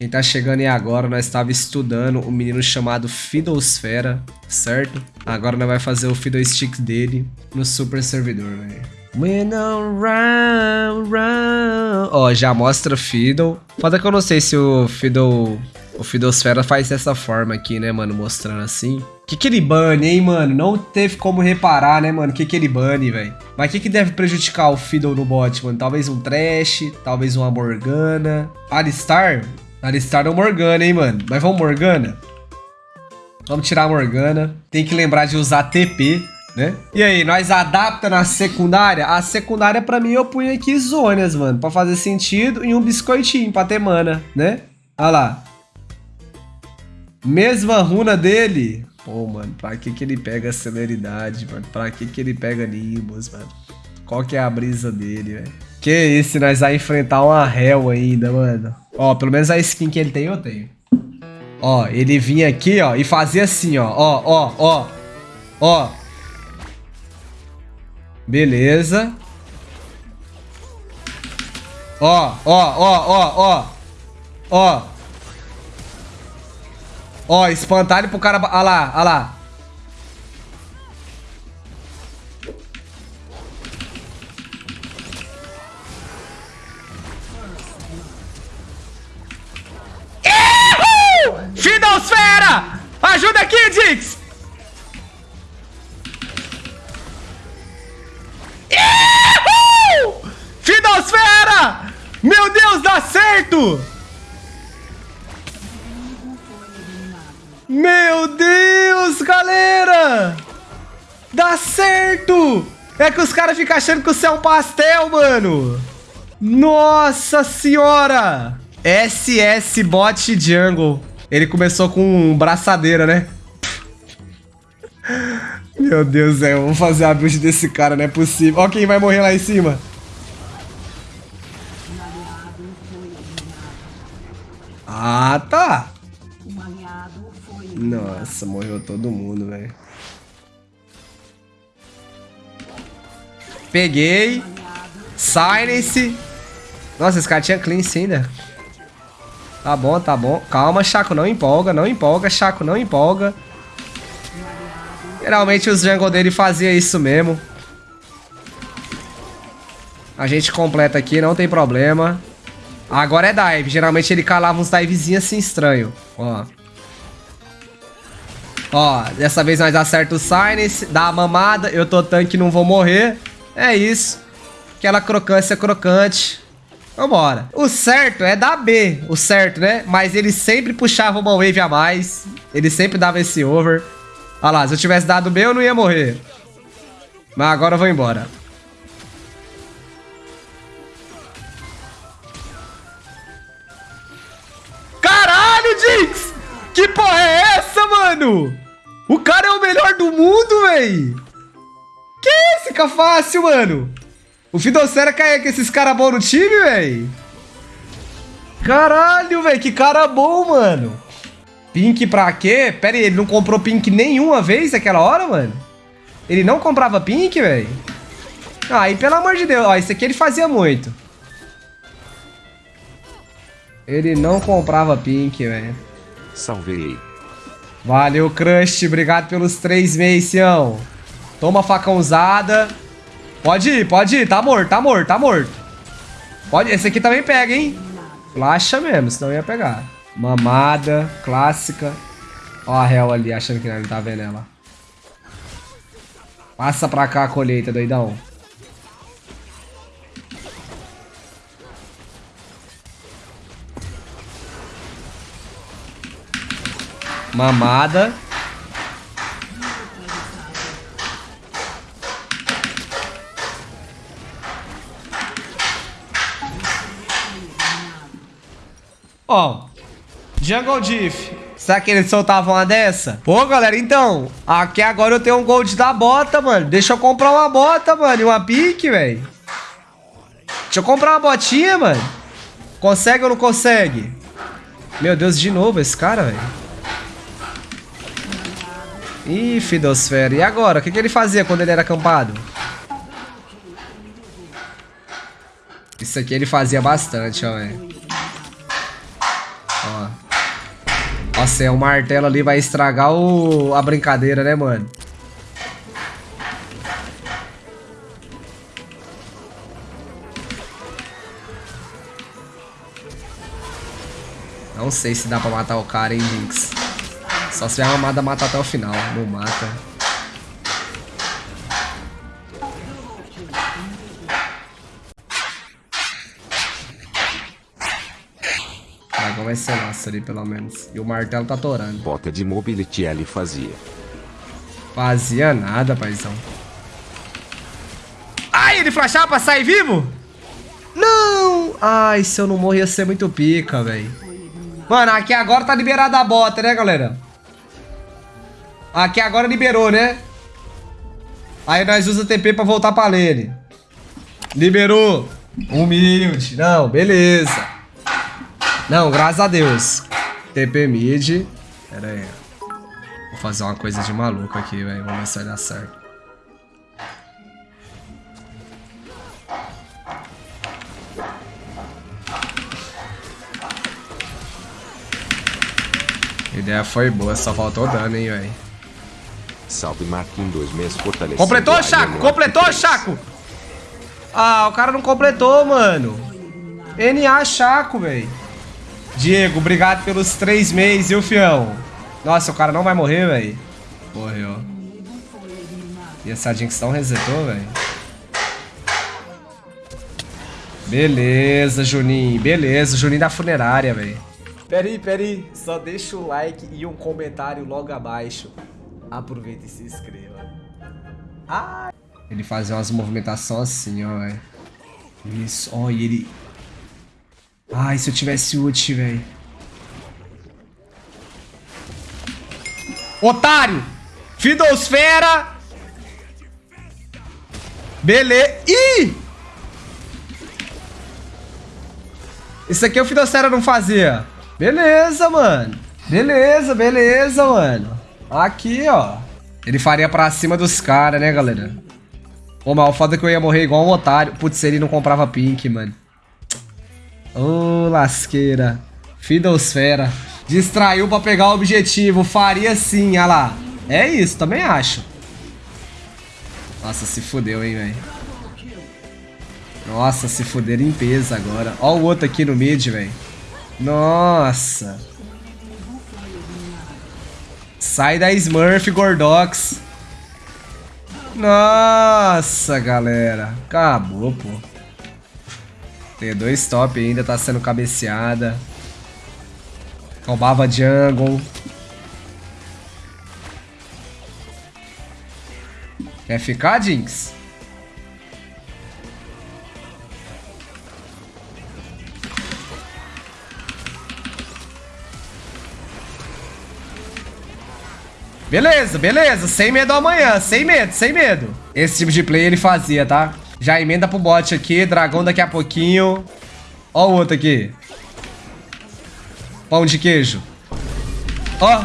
Quem tá chegando aí agora, nós estava estudando um menino chamado Fiddlesfera, certo? Agora nós vai fazer o Fiddlestick dele no super servidor, velho. When around, round. Ó, já mostra Fiddle. Foda que eu não sei se o Fiddle... O Fiddlesfera faz dessa forma aqui, né, mano? Mostrando assim. Que que ele bane, hein, mano? Não teve como reparar, né, mano? Que que ele bane, velho? Mas o que que deve prejudicar o Fiddle no bot, mano? Talvez um Trash, talvez uma Morgana. Alistar? Alistar ou Morgana, hein, mano? Mas vamos Morgana? Vamos tirar a Morgana. Tem que lembrar de usar TP, né? E aí, nós adapta na secundária? A secundária, pra mim, eu punho aqui zonas, mano. Pra fazer sentido. E um biscoitinho pra ter mana, né? Olha lá. Mesma runa dele. Pô, mano, pra que que ele pega celeridade, mano? Pra que que ele pega Nimbus, mano? Qual que é a brisa dele, velho? Que isso, nós vai enfrentar uma Hell ainda, mano. Ó, pelo menos a skin que ele tem, eu tenho. Ó, ele vinha aqui, ó, e fazia assim, ó. Ó, ó, ó. Ó. Beleza. Ó, ó, ó, ó, ó. Ó. Ó, espantalho pro cara... Olha lá, olha lá. Fidosfera! Ajuda aqui, Dix! Fidosfera! Meu Deus, dá certo! Meu Deus, galera! Dá certo! É que os caras ficam achando que o céu é um pastel, mano! Nossa senhora! SS Bot Jungle. Ele começou com braçadeira, né? Meu Deus do céu, vou fazer a build desse cara, não é possível. Ó quem vai morrer lá em cima. Ah, tá. Nossa, morreu todo mundo, velho. Peguei. Silence. Nossa, esse cara tinha cleanse ainda. Tá bom, tá bom. Calma, Chaco, não empolga, não empolga, Chaco, não empolga. Geralmente os jungle dele fazia isso mesmo. A gente completa aqui, não tem problema. Agora é dive. Geralmente ele calava uns divezinhos assim estranho. Ó. Ó, dessa vez nós acerta o Silence, dá a mamada, eu tô tanque não vou morrer. É isso. Aquela crocância crocante. Vambora. O certo é dar B, o certo, né? Mas ele sempre puxava uma wave a mais. Ele sempre dava esse over. Olha lá, se eu tivesse dado B, eu não ia morrer. Mas agora eu vou embora. Caralho, Jinx! Que porra é essa, mano? O cara é o melhor do mundo, véi! Que esse fica fácil, mano? O Fidocera caiu com esses caras bons no time, velho. Caralho, velho. Que cara bom, mano. Pink pra quê? Pera aí, ele não comprou Pink nenhuma vez naquela hora, mano? Ele não comprava Pink, velho? Aí, pelo amor de Deus. Ó, isso aqui ele fazia muito. Ele não comprava Pink, velho. Salvei. Valeu, Crush. Obrigado pelos três meses, Sião. Toma facão usada. Pode ir, pode ir. Tá morto, tá morto, tá morto. Pode. Esse aqui também pega, hein? Flasha mesmo, senão ia pegar. Mamada, clássica. Ó a Hel ali, achando que não tá vendo ela. Passa pra cá a colheita, doidão. Mamada. Ó, Jungle Diff. Será que eles soltavam uma dessa? Pô, galera, então, aqui agora eu tenho um gold da bota, mano. Deixa eu comprar uma bota, mano, e uma pique, velho. Deixa eu comprar uma botinha, mano. Consegue ou não consegue? Meu Deus, de novo esse cara, velho. Ih, Fidosfera. E agora? O que, que ele fazia quando ele era acampado? Isso aqui ele fazia bastante, ó, velho. Nossa, é o martelo ali vai estragar o... a brincadeira, né, mano? Não sei se dá pra matar o cara, hein, Jinx. Só se vier uma matar até o final. Não mata. Vai ser nosso ali, pelo menos. E o martelo tá torando. Bota de mobility ele fazia. Fazia nada, paizão. Ai, ele flashava pra sair vivo? Não! Ai, se eu não morrer ia ser muito pica, velho. Mano, aqui agora tá liberada a bota, né, galera? Aqui agora liberou, né? Aí nós usa TP pra voltar pra lane. Liberou. Humilde. Não, beleza. Não, graças a Deus. TP mid. Pera aí. Vou fazer uma coisa de maluco aqui, velho. Vamos ver se vai dar certo. A ideia foi boa, só faltou dano, hein, velho. Salve Marquinhos dois meses fortalecendo. Completou, a Chaco? Completou. Chaco? Ah, o cara não completou, mano. NA Chaco, velho. Diego, obrigado pelos três meses, viu, fião? Nossa, o cara não vai morrer, velho. Morreu. E essa Jinx não resetou, velho. Beleza, Juninho. Beleza, Juninho da funerária, velho. Peraí, peraí. Só deixa o like e um comentário logo abaixo. Aproveita e se inscreva. Ah! Ele fazia umas movimentações assim, ó, velho. Isso, ó, e ele... Ai, se eu tivesse ult, velho. Otário! Fidosfera! Beleza. Ih! Isso aqui o Fidosfera não fazia. Beleza, mano. Beleza, beleza, mano. Aqui, ó. Ele faria pra cima dos caras, né, galera? Ô, mas o foda é que eu ia morrer igual um otário. Putz, ele não comprava pink, mano. Ô, lasqueira. Fidosfera. Distraiu pra pegar o objetivo. Faria sim, olha lá. É isso, também acho. Nossa, se fudeu, hein, velho. Nossa, se fuder limpeza agora. Ó o outro aqui no mid, velho. Nossa. Sai da Smurf, Gordox. Nossa, galera. Acabou, pô. T2 top ainda, tá sendo cabeceada. Roubava jungle. Quer ficar, Jinx? Beleza, beleza. Sem medo amanhã. Sem medo, sem medo. Esse tipo de play ele fazia, tá? Já emenda pro bot aqui. Dragão daqui a pouquinho. Ó o outro aqui. Pão de queijo. Ó.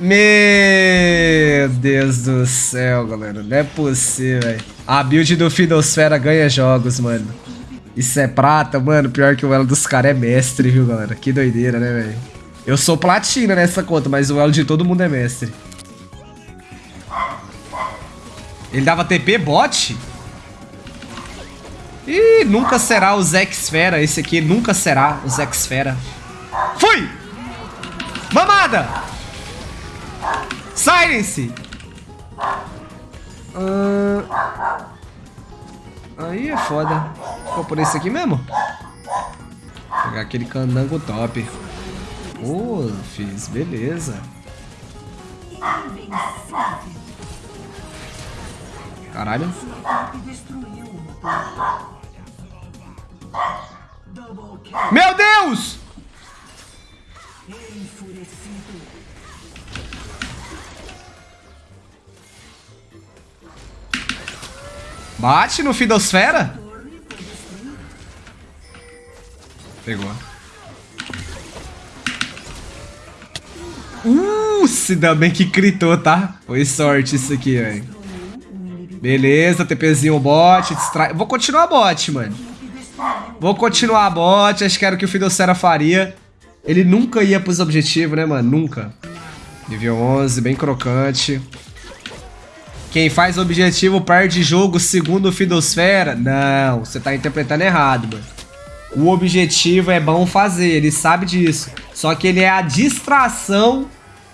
Meu Deus do céu, galera. Não é possível, velho. A build do Fidosfera ganha jogos, mano. Isso é prata, mano. Pior que o elo dos caras é mestre, viu, galera? Que doideira, né, velho? Eu sou platina nessa conta, mas o elo de todo mundo é mestre. Ele dava TP bot? Ih, nunca será o Zexfera. Esse aqui nunca será o Zexfera. Fui! Mamada! Silence! Ah, Aí é foda. Vou por esse aqui mesmo? Vou pegar aquele candango top. Ô, fiz, beleza. Caralho. Meu Deus! Bate no Fidosfera? Pegou. Uh, se dá bem que critou, tá? Foi sorte isso aqui, velho. Beleza, TPzinho bot, distrai... Vou continuar bot, mano. Vou continuar bot, acho que era o que o Fidocera faria. Ele nunca ia pros objetivos, né, mano? Nunca. Nível 11, bem crocante. Quem faz objetivo perde jogo segundo o Fidosfera? Não, você tá interpretando errado, mano. O objetivo é bom fazer, ele sabe disso. Só que ele é a distração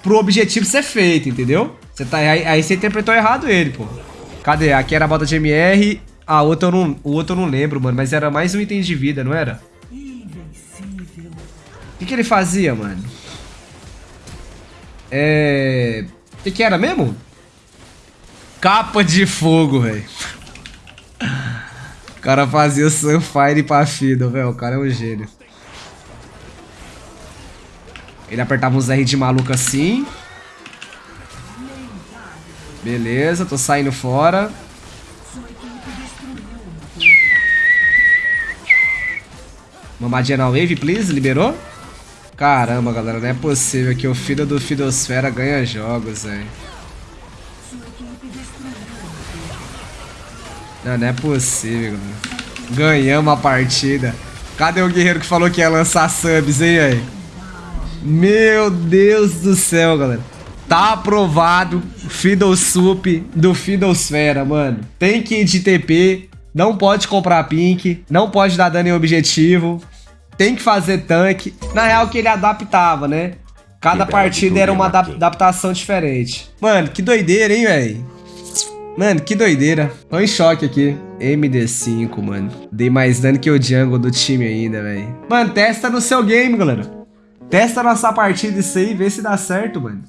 pro objetivo ser feito, entendeu? Você tá, aí, aí você interpretou errado ele, pô. Cadê? Aqui era a bota de MR. A outra eu não, o outro eu não lembro, mano. Mas era mais um item de vida, não era? O que, que ele fazia, mano? É... O que, que era mesmo? Capa de fogo, velho. O cara fazia Sunfire pra Fiddle, velho. O cara é um gênio. Ele apertava uns R de maluco assim. Beleza, tô saindo fora. Mamadinha na wave, please. Liberou? Caramba, galera, não é possível que o filho do Fidosfera ganha jogos, velho. Não, não é possível, galera. Ganhamos a partida. Cadê o guerreiro que falou que ia lançar subs, hein, aí? Meu Deus do céu, galera. Tá aprovado Fiddle Sup do Fiddlesfera, mano. Tem que ir de TP, não pode comprar pink, não pode dar dano em objetivo, tem que fazer tanque. Na real que ele adaptava, né? Cada partida era uma adaptação diferente. Mano, que doideira, hein, velho? Mano, que doideira. Tô em choque aqui. MD5, mano. Dei mais dano que o jungle do time ainda, velho. Mano, testa no seu game, galera. Testa nossa partida isso aí, vê se dá certo, mano.